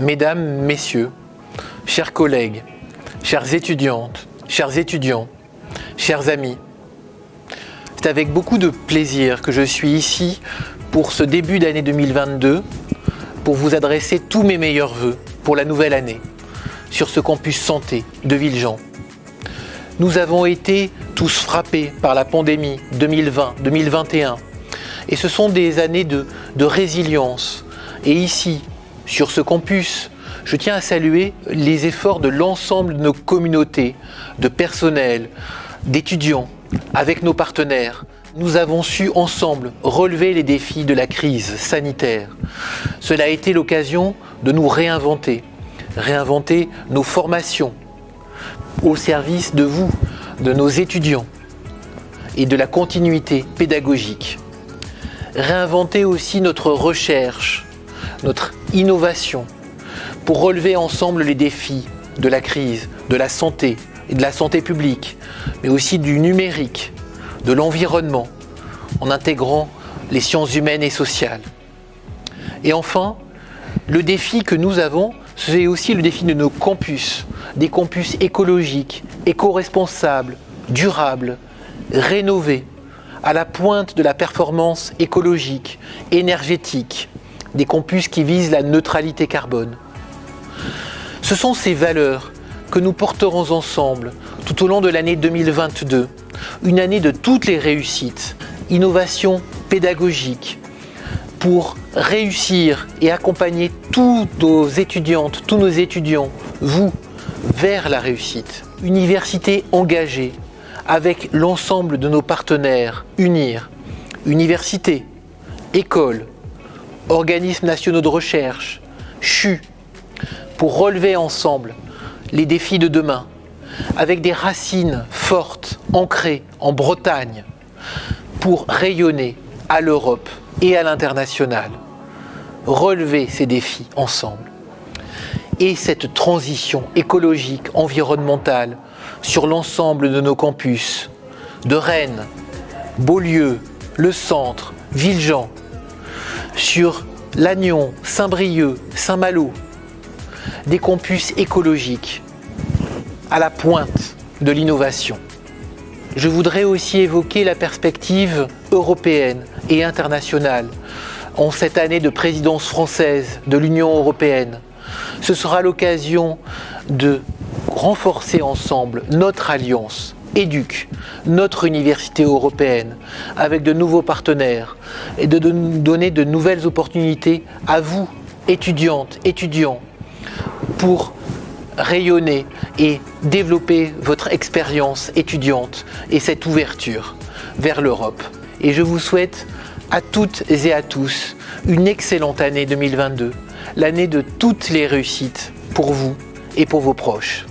Mesdames, Messieurs, chers collègues, chères étudiantes, chers étudiants, chers amis, c'est avec beaucoup de plaisir que je suis ici pour ce début d'année 2022 pour vous adresser tous mes meilleurs voeux pour la nouvelle année sur ce campus santé de Villejean. Nous avons été tous frappés par la pandémie 2020-2021 et ce sont des années de, de résilience. Et ici, sur ce campus, je tiens à saluer les efforts de l'ensemble de nos communautés, de personnel, d'étudiants, avec nos partenaires. Nous avons su ensemble relever les défis de la crise sanitaire. Cela a été l'occasion de nous réinventer, réinventer nos formations au service de vous, de nos étudiants et de la continuité pédagogique. Réinventer aussi notre recherche, notre innovation pour relever ensemble les défis de la crise, de la santé et de la santé publique, mais aussi du numérique, de l'environnement, en intégrant les sciences humaines et sociales. Et enfin, le défi que nous avons, c'est aussi le défi de nos campus, des campus écologiques, éco-responsables, durables, rénovés, à la pointe de la performance écologique, énergétique, des campus qui visent la neutralité carbone. Ce sont ces valeurs que nous porterons ensemble tout au long de l'année 2022, une année de toutes les réussites, innovation pédagogique, pour réussir et accompagner toutes nos étudiantes, tous nos étudiants, vous, vers la réussite. Université engagée avec l'ensemble de nos partenaires, UNIR, université, école, organismes nationaux de recherche, CHU, pour relever ensemble les défis de demain, avec des racines fortes, ancrées en Bretagne, pour rayonner à l'Europe et à l'international. Relever ces défis ensemble. Et cette transition écologique, environnementale, sur l'ensemble de nos campus, de Rennes, Beaulieu, le centre, Villejean, sur Lannion, Saint-Brieuc, Saint-Malo, des campus écologiques à la pointe de l'innovation. Je voudrais aussi évoquer la perspective européenne et internationale en cette année de présidence française de l'Union européenne. Ce sera l'occasion de renforcer ensemble notre alliance éduque notre université européenne avec de nouveaux partenaires et de donner de nouvelles opportunités à vous, étudiantes, étudiants, pour rayonner et développer votre expérience étudiante et cette ouverture vers l'Europe. Et je vous souhaite à toutes et à tous une excellente année 2022, l'année de toutes les réussites pour vous et pour vos proches.